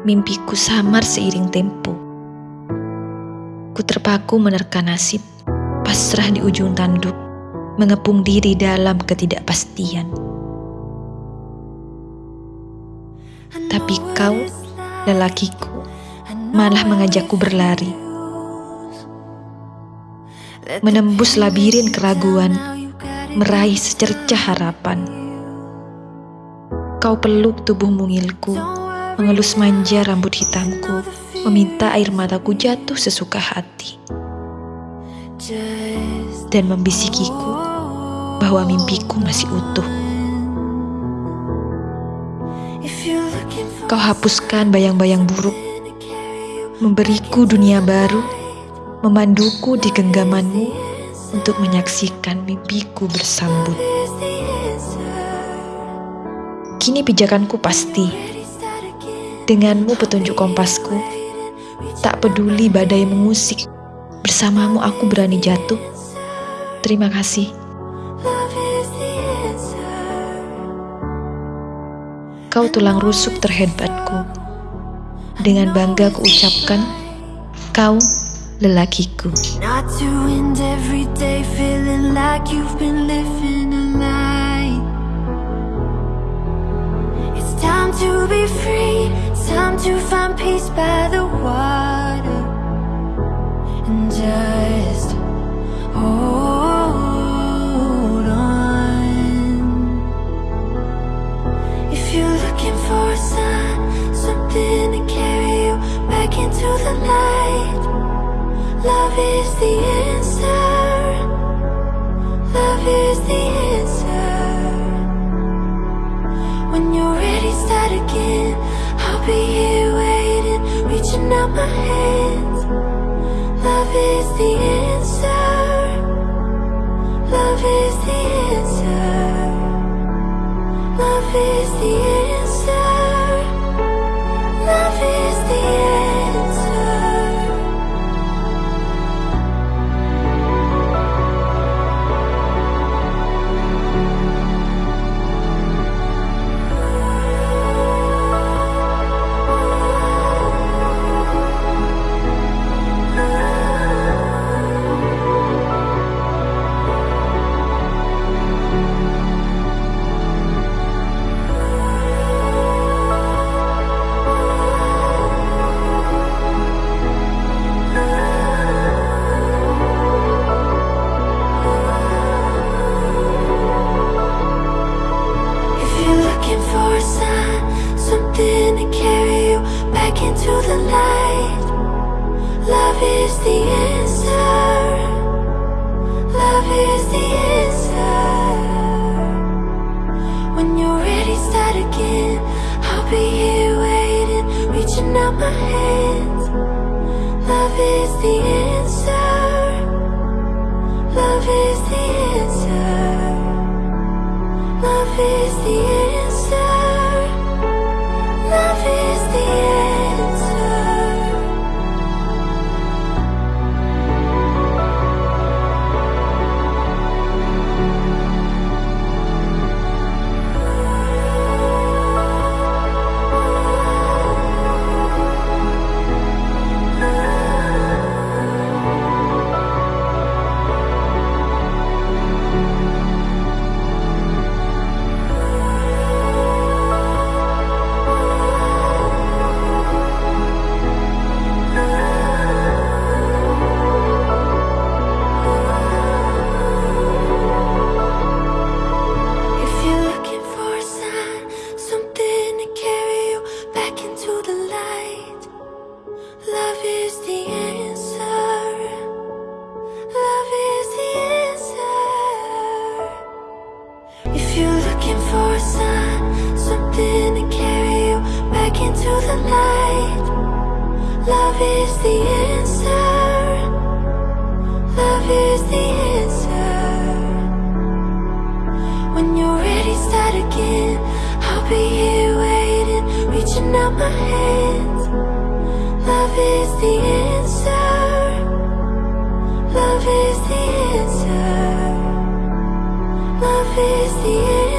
Mimpiku samar seiring tempo. Ku terpaku menerka nasib, pasrah di ujung tanduk, mengepung diri dalam ketidakpastian. Tapi kau, lelakiku, malah mengajakku berlari. Menembus labirin keraguan, meraih secercah harapan. Kau peluk tubuh mungilku, mengelus manja rambut hitamku, meminta air mataku jatuh sesuka hati. Dan membisikiku bahwa mimpiku masih utuh. Kau hapuskan bayang-bayang buruk, memberiku dunia baru, memanduku di genggamanmu untuk menyaksikan mimpiku bersambut. Kini pijakanku pasti Denganmu petunjuk kompasku, tak peduli badai mengusik, bersamamu aku berani jatuh. Terima kasih. Kau tulang rusuk terhebatku. Dengan bangga kuucapkan, kau lelakiku. Time to find peace by the water And just hold on. If you're looking for a sign Something to carry you back into the light Love is the answer reaching out my hands. Love is the answer. Love is the answer. Love is the answer into the light. Love is the answer. Love is the answer. When you're ready, start again. I'll be here waiting, reaching out my hands. Love is the answer. Love is the answer back into the light, love is the answer. Love is the answer. If you're looking for a sign, something to carry you back into the light, love is the answer. My hands Love is the answer. Love is the answer. Love is the answer